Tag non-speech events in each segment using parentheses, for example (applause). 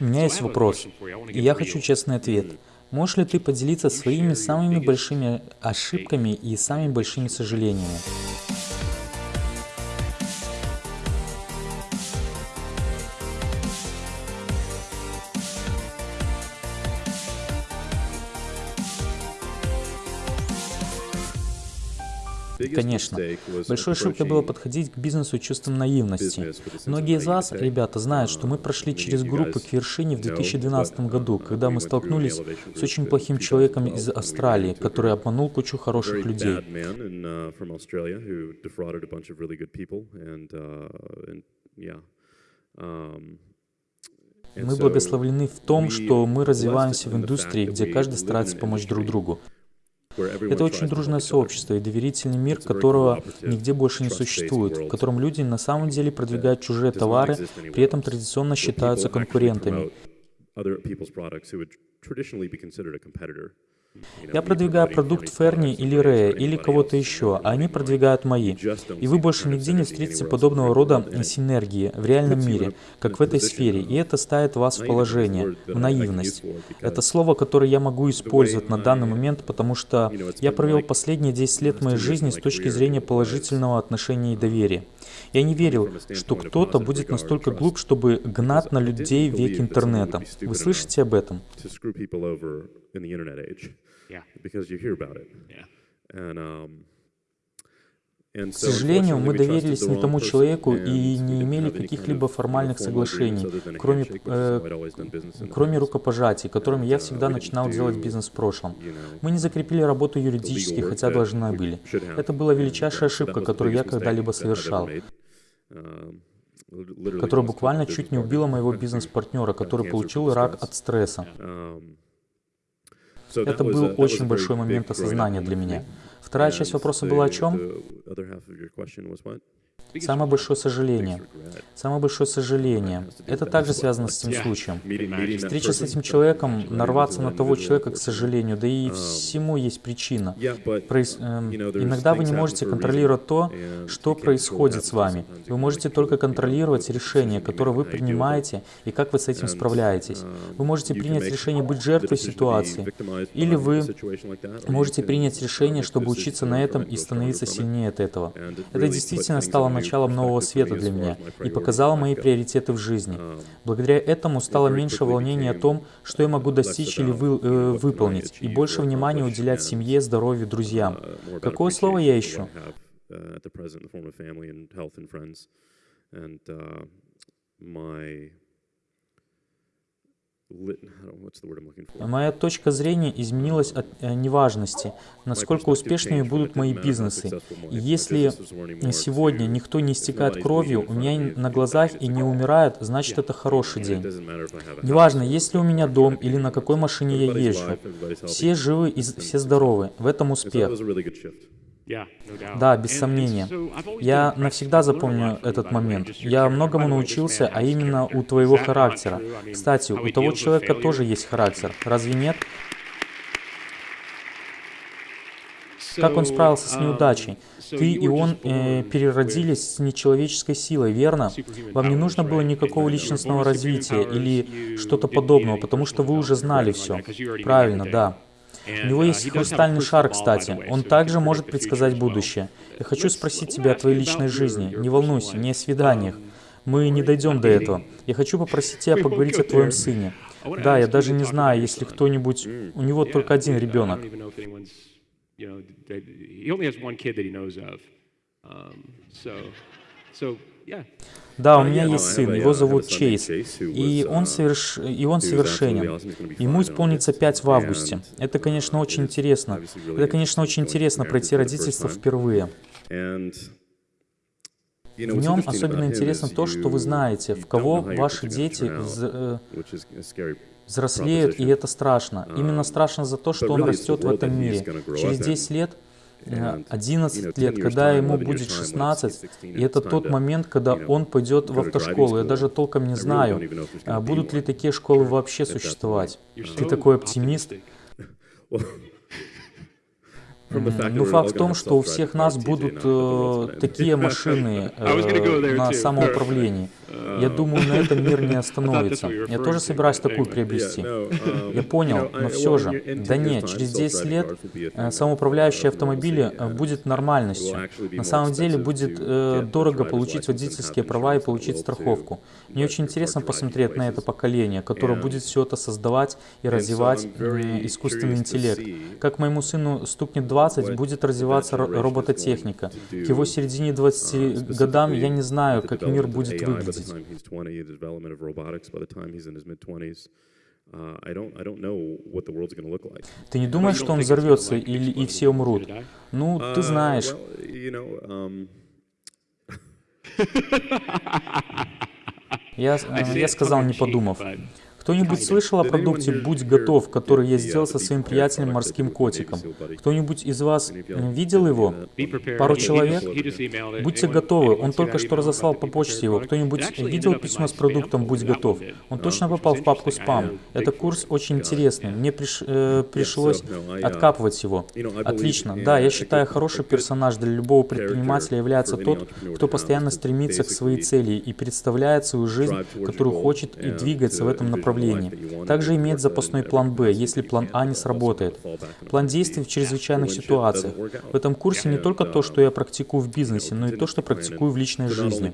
У меня есть вопрос, и я хочу честный ответ. Можешь ли ты поделиться своими самыми большими ошибками и самыми большими сожалениями? Конечно. Большой ошибкой было подходить к бизнесу чувством наивности. Многие из вас, ребята, знают, что мы прошли через группы к вершине в 2012 году, когда мы столкнулись с очень плохим человеком из Австралии, который обманул кучу хороших людей. Мы благословлены в том, что мы развиваемся в индустрии, где каждый старается помочь друг другу. Это очень дружное сообщество и доверительный мир, которого нигде больше не существует, в котором люди на самом деле продвигают чужие товары, при этом традиционно считаются конкурентами. Я продвигаю продукт Ферни или Рея, или кого-то еще, а они продвигают мои. И вы больше нигде не встретите подобного рода синергии в реальном мире, как в этой сфере, и это ставит вас в положение, в наивность. Это слово, которое я могу использовать на данный момент, потому что я провел последние 10 лет моей жизни с точки зрения положительного отношения и доверия. Я не верил, что кто-то будет настолько глуп, чтобы гнать на людей век интернета. Вы слышите об этом? К сожалению, мы доверились не тому человеку и не имели каких-либо формальных соглашений, кроме, э, кроме рукопожатий, которыми я всегда начинал делать бизнес в прошлом. Мы не закрепили работу юридически, хотя должны были. Это была величайшая ошибка, которую я когда-либо совершал которая буквально чуть не убила моего (laughs) бизнес-партнера, который получил рак от стресса. Это был очень большой момент осознания для меня. Вторая часть вопроса была о чем? Самое большое сожаление. Самое большое сожаление. Это также связано с этим случаем. Встреча с этим человеком, нарваться на того человека, к сожалению, да и всему есть причина. Проис... Э, иногда вы не можете контролировать то, что происходит с вами. Вы можете только контролировать решение, которое вы принимаете, и как вы с этим справляетесь. Вы можете принять решение быть жертвой ситуации, или вы можете принять решение, чтобы учиться на этом и становиться сильнее от этого. Это действительно стало началом нового света для меня и показала мои приоритеты в жизни. Благодаря этому стало меньше волнения о том, что я могу достичь или вы, э, выполнить, и больше внимания уделять семье, здоровью, друзьям. Какое слово я ищу? my Моя точка зрения изменилась от э, неважности, насколько успешными будут мои бизнесы. И если сегодня никто не истекает кровью, у меня на глазах и не умирает, значит это хороший день. Неважно, есть ли у меня дом или на какой машине я езжу. Все живы и все здоровы. В этом успех. Да, без сомнения. Я навсегда запомню этот момент. Я многому научился, а именно у твоего характера. Кстати, у того человека тоже есть характер, разве нет? Как он справился с неудачей? Ты и он э, переродились с нечеловеческой силой, верно? Вам не нужно было никакого личностного развития или что-то подобного, потому что вы уже знали все. Правильно, да. У него есть хрустальный шар, кстати. Он также может предсказать будущее. Я хочу спросить тебя о твоей личной жизни. Не волнуйся, не о свиданиях. Мы не дойдем до этого. Я хочу попросить (laughs) тебя поговорить о твоем сыне. Да, я даже не знаю, если кто-нибудь... У него только один ребенок. Да, у меня есть сын, его зовут Чейз, и он, соверш... и он совершенен. Ему исполнится 5 в августе. Это, конечно, очень интересно. Это, конечно, очень интересно пройти родительство впервые. В нем особенно интересно то, что вы знаете, в кого ваши дети э, взрослеют, и это страшно. Именно страшно за то, что он растет в этом мире. Через 10 лет 11 лет, когда ему будет 16, и это тот момент, когда он пойдет в автошколу. Я даже толком не знаю, а будут ли такие школы вообще существовать. Ты такой оптимист. Ну, факт в том, что у всех нас будут э, такие (laughs) машины э, на самоуправлении. (laughs) Я думаю, на этом мир не (laughs) остановится. Я тоже собираюсь такую приобрести. Я понял, но все же. Да нет, через 10 лет э, самоуправляющие автомобили э, будет нормальностью. На самом деле будет э, дорого получить водительские права и получить страховку. Мне очень интересно посмотреть на это поколение, которое будет все это создавать и развивать искусственный интеллект. Как моему сыну стукнет 20, будет развиваться робототехника. К его середине 20 годам я не знаю, как мир будет выглядеть. Ты не думаешь, что он взорвется или и все умрут? Ну, ты знаешь. Я, (laughs) я сказал, не подумав. Кто-нибудь слышал о продукте «Будь готов», который я сделал со своим приятелем морским котиком? Кто-нибудь из вас видел его? Пару человек? Будьте готовы, он только что разослал по почте его. Кто-нибудь видел письмо с продуктом «Будь готов»? Он точно попал в папку «Спам». Это курс очень интересный. Мне приш, э, пришлось откапывать его. Отлично. Да, я считаю, хороший персонаж для любого предпринимателя является тот, кто постоянно стремится к своей цели и представляет свою жизнь, которую хочет и двигается в этом направлении направлении. Также иметь запасной план «Б», если план А не сработает. План действий в чрезвычайных ситуациях. В этом курсе не только то, что я практикую в бизнесе, но и то, что практикую в личной жизни.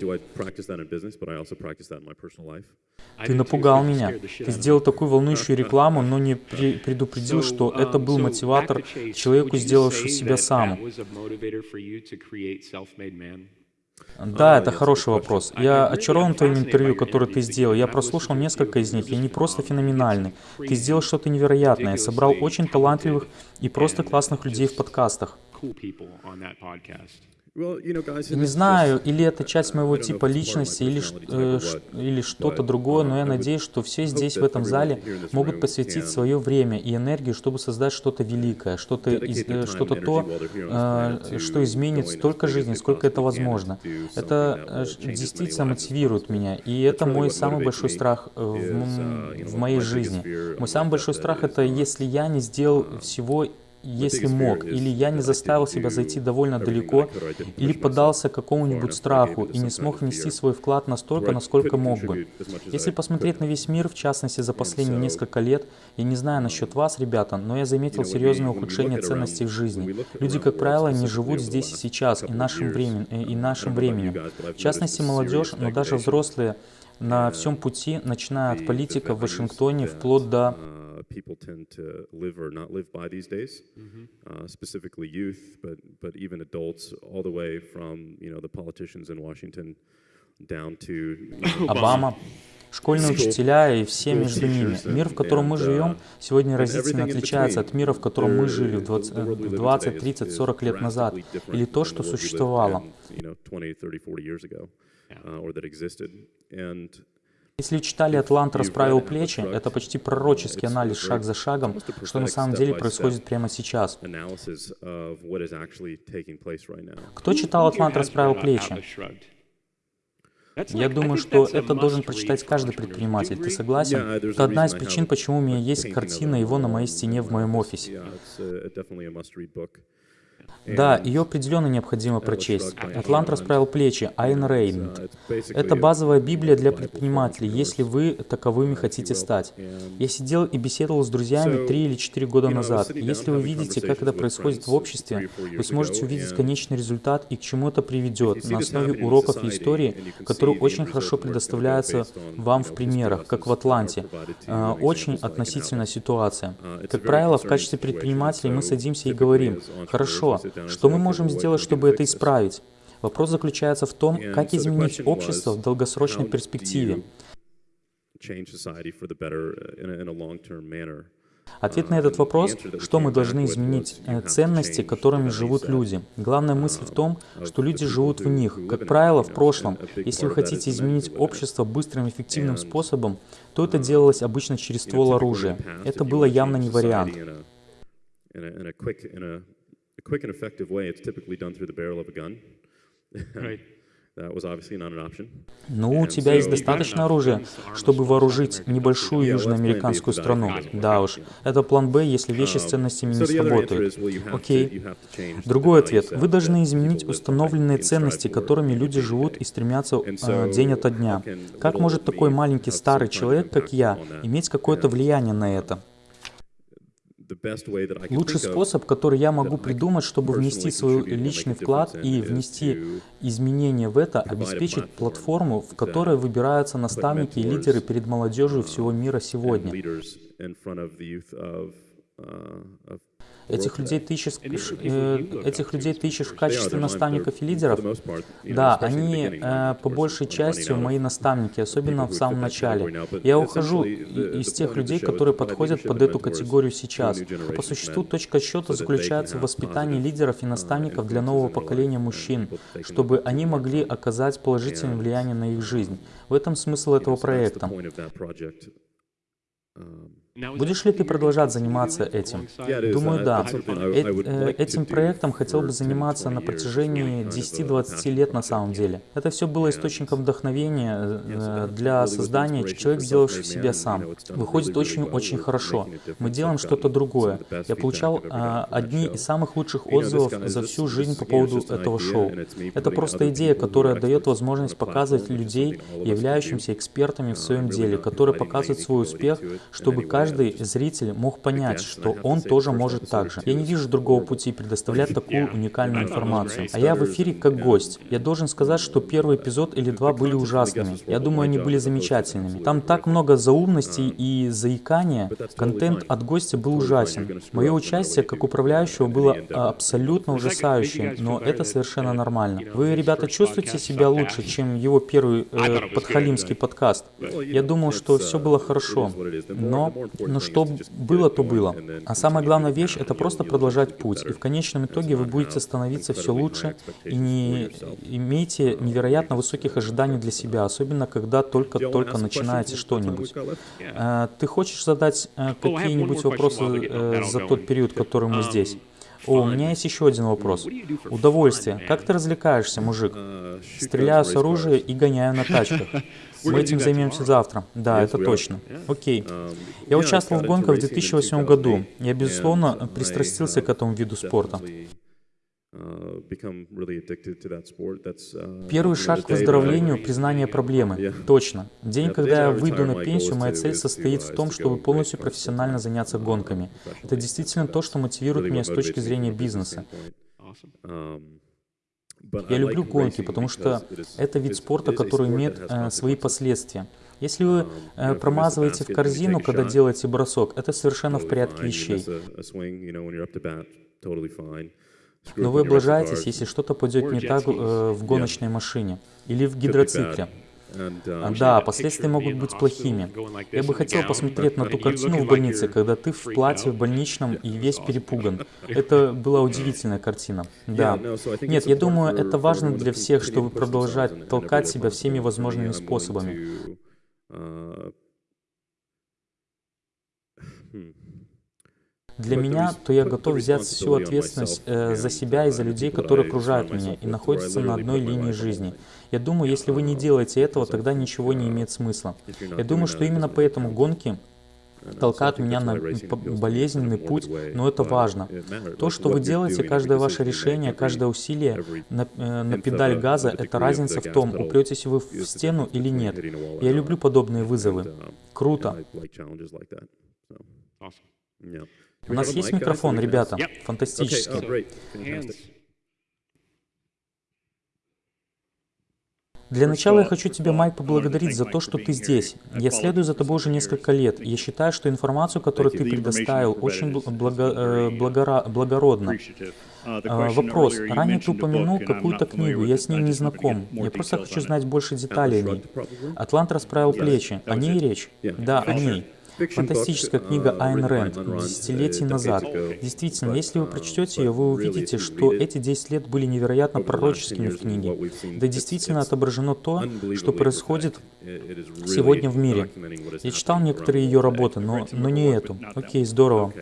Ты напугал меня. Ты сделал такую волнующую рекламу, но не предупредил, что это был мотиватор человеку, сделавшему себя сам. Да, это хороший вопрос. Я очарован твоим интервью, которое ты сделал. Я прослушал несколько из них, и они просто феноменальны. Ты сделал что-то невероятное, собрал очень талантливых и просто классных людей в подкастах. Не знаю, или это часть моего типа личности, или, э, или что-то другое, но я надеюсь, что все здесь, в этом зале, могут посвятить свое время и энергию, чтобы создать что-то великое, что-то э, что то, э, что изменит столько жизней, сколько это возможно. Это э, действительно мотивирует меня, и это мой самый большой страх в, uh, в моей жизни. Мой самый большой страх — это если я не сделал uh, всего если мог, или я не заставил себя зайти довольно далеко, или поддался какому-нибудь страху и не смог внести свой вклад настолько, насколько мог бы. Если посмотреть на весь мир, в частности за последние несколько лет, я не знаю насчет вас, ребята, но я заметил серьезное ухудшение ценностей в жизни. Люди, как правило, не живут здесь и сейчас, и нашим, времен, и нашим временем. В частности, молодежь, но даже взрослые на всем пути, начиная от политика в Вашингтоне вплоть до people tend to live or not live by these days, mm-hmm. uh, specifically youth, but but even adults, all the way from you know the politicians in Washington down to Обама. (laughs) Школьные учителя и все между ними. Мир, в котором мы живем, сегодня разительно отличается от мира, в котором мы жили 20, 20 30, 40 лет назад, или то, что существовало. Если читали «Атлант расправил плечи», это почти пророческий анализ шаг за шагом, что на самом деле происходит прямо сейчас. Кто читал «Атлант расправил плечи»? Я думаю, что это должен прочитать каждый предприниматель. Ты согласен? Это одна из причин, почему у меня есть картина его на моей стене в моем офисе. Да, ее определенно необходимо прочесть. Атлант расправил плечи, Айн Рейнд. Это базовая Библия для предпринимателей, если вы таковыми хотите стать. Я сидел и беседовал с друзьями три или четыре года назад. Если вы видите, как это происходит в обществе, вы сможете увидеть конечный результат и к чему это приведет на основе уроков и истории, которые очень хорошо предоставляются вам в примерах, как в Атланте. А, очень относительная ситуация. Как правило, в качестве предпринимателей мы садимся и говорим, хорошо, что мы можем сделать, чтобы это исправить? Вопрос заключается в том, как изменить общество в долгосрочной перспективе. Ответ на этот вопрос, что мы должны изменить, э, ценности, которыми живут люди. Главная мысль в том, что люди живут в них. Как правило, в прошлом, если вы хотите изменить общество быстрым и эффективным способом, то это делалось обычно через ствол оружия. Это было явно не вариант. A quick and effective way, it's typically done through the barrel of a gun. (laughs) right. Ну, у тебя есть достаточно оружия, чтобы вооружить небольшую южноамериканскую страну. Да уж, это план Б, если вещи с um, ценностями не сработают. Окей. Другой ответ. Вы должны изменить установленные ценности, которыми люди живут и стремятся э, день ото дня. Как может такой маленький старый человек, как я, иметь какое-то влияние на это? Лучший способ, который я могу придумать, чтобы внести свой личный вклад и внести изменения в это, обеспечить платформу, в которой выбираются наставники и лидеры перед молодежью всего мира сегодня. Этих людей ты ищешь, э, этих людей ты ищешь в качестве наставников и лидеров? Да, они э, по большей части мои наставники, особенно в самом начале. Я ухожу из тех людей, которые подходят под эту категорию сейчас. По существу точка счета заключается в воспитании лидеров и наставников для нового поколения мужчин, чтобы они могли оказать положительное влияние на их жизнь. В этом смысл этого проекта. Будешь ли ты продолжать заниматься этим? Думаю, да. Э, этим проектом хотел бы заниматься на протяжении 10-20 лет на самом деле. Это все было источником вдохновения э, для создания, человек, сделавший себя сам. Выходит очень-очень хорошо. Мы делаем что-то другое. Я получал а, одни из самых лучших отзывов за всю жизнь по поводу этого шоу. Это просто идея, которая дает возможность показывать людей, являющимся экспертами в своем деле, которые показывают свой успех, чтобы каждый каждый зритель мог понять, что он тоже может так же. Я не вижу другого пути предоставлять такую уникальную информацию. А я в эфире как гость. Я должен сказать, что первый эпизод или два были ужасными. Я думаю, они были замечательными. Там так много заумностей и заикания. Контент от гостя был ужасен. Мое участие как управляющего было абсолютно ужасающим, но это совершенно нормально. Вы, ребята, чувствуете себя лучше, чем его первый э, подхалимский подкаст? Я думал, что все было хорошо, но но что было, то было. А самая главная вещь — это просто продолжать путь. И в конечном итоге вы будете становиться все лучше и не имейте невероятно высоких ожиданий для себя, особенно когда только-только начинаете что-нибудь. Э, ты хочешь задать э, какие-нибудь вопросы э, за тот период, который мы здесь? О, у меня есть еще один вопрос. Удовольствие. Как ты развлекаешься, мужик? Стреляю с оружия и гоняю на тачках. (laughs) Мы этим займемся завтра. Да, это точно. Окей. Я участвовал в гонках в 2008 году. Я, безусловно, пристрастился к этому виду спорта. Первый шаг к выздоровлению — признание (laughs) проблемы. Точно. День, когда я выйду на пенсию, моя цель состоит в том, чтобы полностью профессионально заняться гонками. Это действительно то, что мотивирует меня с точки зрения бизнеса. Я люблю гонки, потому что это вид спорта, который имеет э, свои последствия. Если вы э, промазываете в корзину, когда делаете бросок, это совершенно в порядке вещей. Но вы облажаетесь, если что-то пойдет не так э, в гоночной машине или в гидроцикле. Uh, да, последствия могут быть плохими. Я бы хотел посмотреть на ту картину в больнице, когда ты в платье в больничном и весь перепуган. (laughs) Это была удивительная картина. Да. Нет, я думаю, это важно для всех, чтобы продолжать толкать себя всеми возможными способами. (laughs) Uh. Для меня, то я готов взять всю ответственность э, за себя и за людей, которые окружают меня и находятся на одной линии жизни. Я думаю, если вы не делаете этого, тогда ничего не имеет смысла. Я думаю, что именно поэтому гонки толкают меня на болезненный путь, но это важно. То, что вы делаете, каждое ваше решение, каждое усилие на, э, на педаль газа, это разница в том, упретесь вы в стену или нет. Я люблю подобные вызовы. Круто. У нас есть микрофон, ребята? Фантастически. Для начала я хочу тебя, Майк, поблагодарить за то, что ты здесь. Я следую за тобой уже несколько лет. Я считаю, что информацию, которую ты предоставил, очень благо, э, благора, благородна. А, вопрос. Ранее ты упомянул какую-то книгу, я с ней не знаком. Я просто хочу знать больше деталей о ней. Атлант расправил плечи. О ней речь? Да, о ней. Фантастическая книга Айн Рэнд десятилетий назад. Действительно, если вы прочтете ее, вы увидите, что эти 10 лет были невероятно пророческими в книге. Да действительно отображено то, что происходит сегодня в мире. Я читал некоторые ее работы, но, но не эту. Окей, здорово.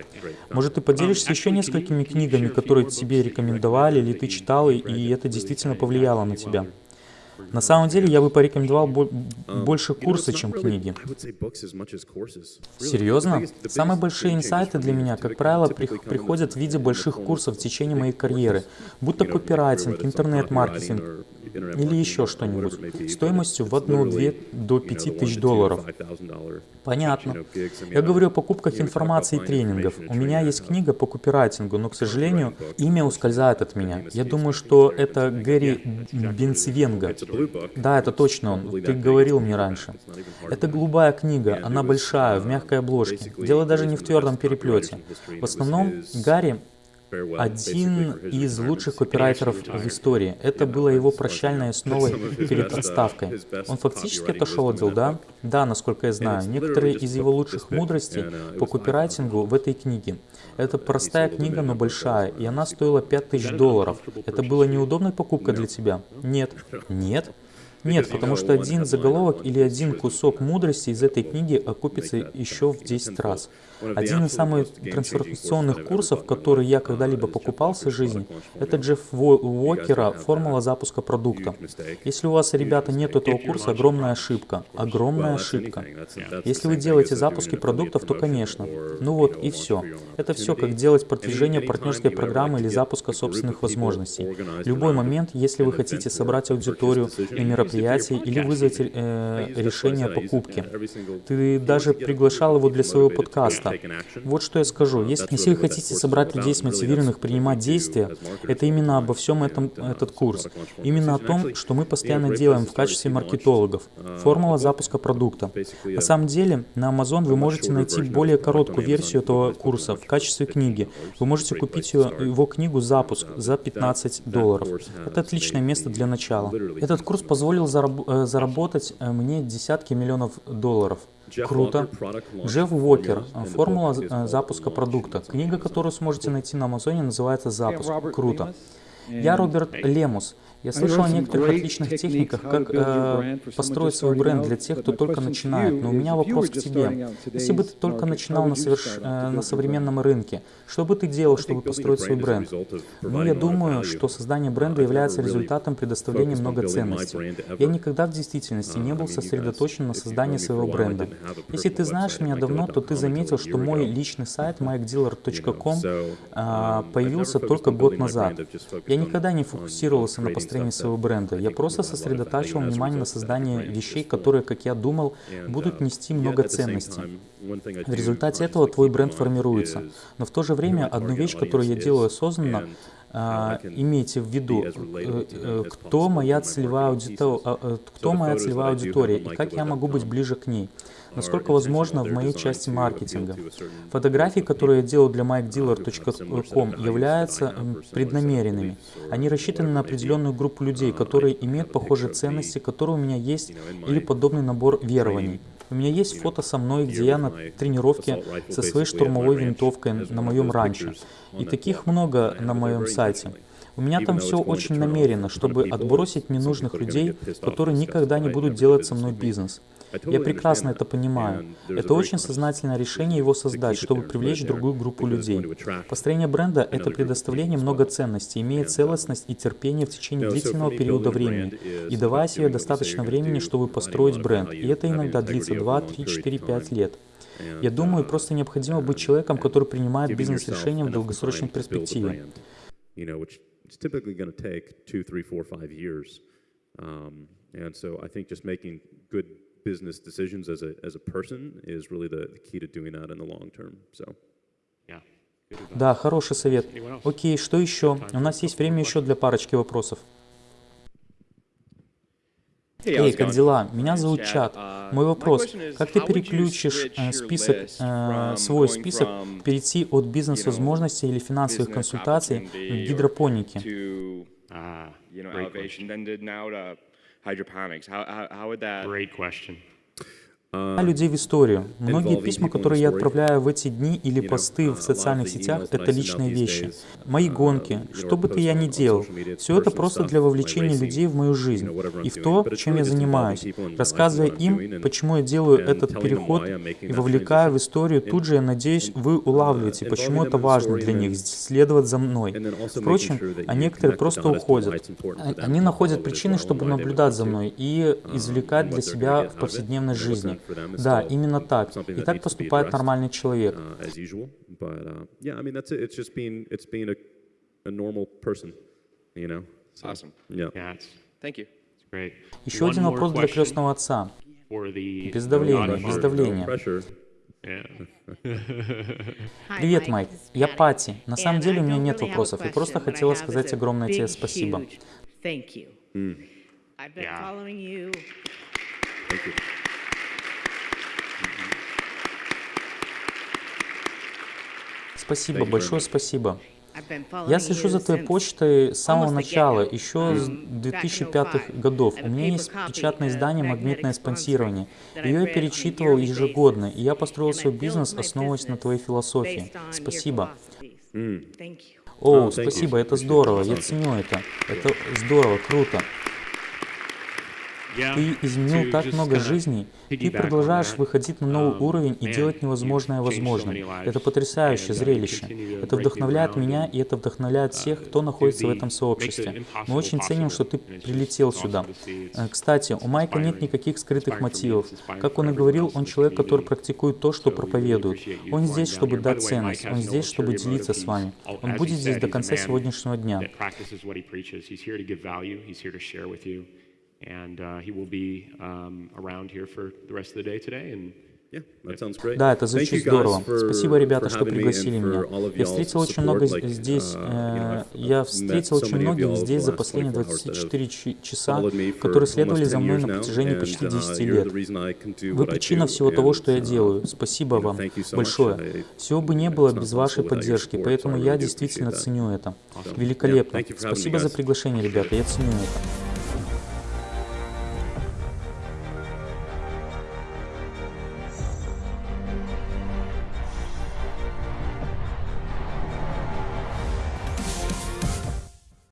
Может, ты поделишься еще несколькими книгами, которые тебе рекомендовали или ты читал, и это действительно повлияло на тебя? На самом деле, я бы порекомендовал бо больше курсы, чем книги. Серьезно? Самые большие инсайты для меня, как правило, при приходят в виде больших курсов в течение моей карьеры, будь то копирайтинг, интернет-маркетинг, или еще что-нибудь, стоимостью в одну-две до пяти тысяч долларов. Понятно. Я говорю о покупках информации и тренингов. У меня есть книга по копирайтингу, но, к сожалению, имя ускользает от меня. Я думаю, что это Гэри Бенцвенга. Да, это точно он. Ты говорил мне раньше. Это голубая книга, она большая, в мягкой обложке. Дело даже не в твердом переплете. В основном Гарри один из лучших копирайтеров в истории. Это было его прощальной основой (laughs) перед отставкой. Он фактически отошел от дел, да? Насколько я знаю. Некоторые из его лучших мудростей по копирайтингу в этой книге. Это простая книга, но большая, и она стоила 5000 долларов. Это была неудобной покупкой для тебя? Нет. (laughs) Нет? Нет, потому что один заголовок или один кусок мудрости из этой книги окупится еще в 10 раз. Один из самых трансформационных курсов, который я когда-либо покупал в своей жизни, это Джефф Уокера «Формула запуска продукта». Если у вас, ребята, нет этого курса, огромная ошибка. Огромная ошибка. Если вы делаете запуски продуктов, то, конечно. Ну вот и все. Это все, как делать продвижение партнерской программы или запуска собственных возможностей. Любой момент, если вы хотите собрать аудиторию на мероприятии или вызвать э, решение покупки. Ты даже приглашал его для своего подкаста, места. Вот что я скажу. Если, если вы хотите собрать людей смотивированных принимать действия, это именно обо всем этом этот курс. Именно о том, что мы постоянно делаем в качестве маркетологов. Формула запуска продукта. На самом деле, на Amazon вы можете найти более короткую версию этого курса в качестве книги. Вы можете купить его, его книгу «Запуск» за 15 долларов. Это отличное место для начала. Этот курс позволил э, заработать э, мне десятки миллионов долларов. Круто. Джефф Уокер. Формула э, запуска продукта. Книга, которую сможете найти на Амазоне, называется «Запуск». Круто. Я Роберт Лемус. Я слышал о некоторых отличных техниках, как э, построить свой бренд для тех, кто только начинает. Но у меня вопрос к тебе. Если бы ты только начинал на, соверш... э, на современном рынке, что бы ты делал, чтобы построить свой бренд? Ну, я думаю, что создание бренда является результатом предоставления много ценностей. Я никогда в действительности не был сосредоточен на создании своего бренда. Если ты знаешь меня давно, то ты заметил, что мой личный сайт mikedealer.com э, появился только год назад. Я никогда не фокусировался на построении построении своего бренда. Я просто сосредотачивал внимание на создании вещей, которые, как я думал, будут нести много ценностей. В результате этого твой бренд формируется. Но в то же время одну вещь, которую я делаю осознанно, а, имейте в виду, э, э, кто моя целевая аудитория, а, э, кто моя целевая аудитория и как я могу быть ближе к ней насколько возможно в моей части маркетинга. Фотографии, которые я делаю для mikedealer.com, являются преднамеренными. Они рассчитаны на определенную группу людей, которые имеют похожие ценности, которые у меня есть, или подобный набор верований. У меня есть фото со мной, где я на тренировке со своей штурмовой винтовкой на моем ранчо. И таких много на моем сайте. У меня там все очень намеренно, чтобы отбросить ненужных людей, которые никогда не будут делать со мной бизнес. Я прекрасно это понимаю. Это очень сознательное решение его создать, чтобы привлечь другую группу людей. Построение бренда — это предоставление много ценностей, имея целостность и терпение в течение длительного периода времени, и давая себе достаточно времени, чтобы построить бренд. И это иногда длится 2, 3, 4, 5 лет. Я думаю, просто необходимо быть человеком, который принимает бизнес-решения в долгосрочной перспективе. Um, good business decisions as a, as a person is really the, the key to doing that in the long term. So. Да, хороший совет. Окей, что еще? У нас есть время еще для парочки вопросов. Эй, как дела? Меня зовут Чат. Uh, Мой вопрос. Как ты переключишь э, список, э, свой список, перейти от бизнес-возможностей или финансовых консультаций к гидропонике? Hydroponics? How, how, how would that... Great question. Людей в историю. Многие письма, которые я отправляю в эти дни или посты в социальных сетях, это личные вещи. Мои гонки, что бы то я ни делал, все это просто для вовлечения людей в мою жизнь и в то, чем я занимаюсь, рассказывая им, почему я делаю этот переход и вовлекая в историю, тут же, я надеюсь, вы улавливаете, почему это важно для них, следовать за мной. Впрочем, а некоторые просто уходят. Они находят причины, чтобы наблюдать за мной и извлекать для себя в повседневной жизни. Да, именно так. И так поступает нормальный человек. Еще один вопрос для крестного отца. Без давления, без давления. (laughs) Привет, Майк. Я Пати. На самом деле у меня нет вопросов. Я просто хотела сказать огромное тебе спасибо. I've been following you. Thank you. Спасибо, большое спасибо. Я слежу за твоей почтой с самого начала, еще с 2005 годов. У меня есть печатное издание «Магнитное спонсирование». Ее я перечитывал ежегодно, и я построил свой бизнес, основываясь на твоей философии. Спасибо. О, спасибо, это здорово, я ценю это. Это здорово, круто. Ты изменил так много жизней. Ты продолжаешь выходить на новый um, уровень и делать невозможное возможным. Это потрясающее зрелище. Это вдохновляет меня, и это вдохновляет uh, всех, кто находится в этом сообществе. Мы очень ценим, что ты прилетел сюда. Э, кстати, у Майка нет никаких скрытых мотивов. Как он и говорил, он человек, который практикует то, что проповедует. Он здесь, чтобы дать ценность. Он здесь, чтобы делиться с вами. Он будет здесь до конца сегодняшнего дня and uh, he will be around here for the rest of the day today. And Да, это звучит здорово. Спасибо, ребята, что пригласили меня. Я встретил очень много здесь, uh, э, я встретил очень многих здесь за последние 24 uh, часа, которые следовали за мной на протяжении почти 10 uh, лет. Вы причина всего того, что я делаю. Спасибо вам большое. Всего бы не было без вашей поддержки, поэтому я действительно ценю это. Великолепно. Спасибо за приглашение, ребята, я ценю это.